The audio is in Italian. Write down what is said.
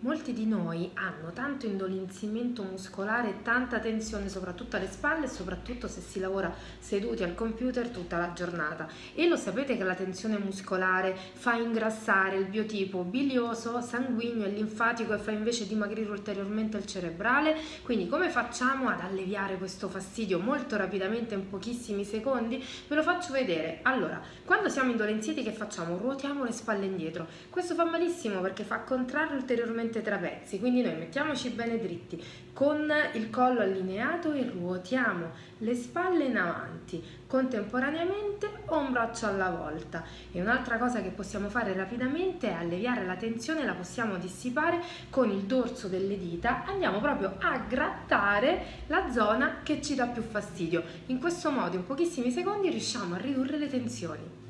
Molti di noi hanno tanto indolenzimento muscolare e tanta tensione soprattutto alle spalle e soprattutto se si lavora seduti al computer tutta la giornata e lo sapete che la tensione muscolare fa ingrassare il biotipo bilioso, sanguigno e linfatico e fa invece dimagrire ulteriormente il cerebrale quindi come facciamo ad alleviare questo fastidio molto rapidamente in pochissimi secondi? Ve lo faccio vedere allora quando siamo indolenziti che facciamo? ruotiamo le spalle indietro questo fa malissimo perché fa contrarre ulteriormente leggermente trapezzi, quindi noi mettiamoci bene dritti, con il collo allineato e ruotiamo le spalle in avanti, contemporaneamente un braccio alla volta. E un'altra cosa che possiamo fare rapidamente è alleviare la tensione, la possiamo dissipare con il dorso delle dita, andiamo proprio a grattare la zona che ci dà più fastidio. In questo modo in pochissimi secondi riusciamo a ridurre le tensioni.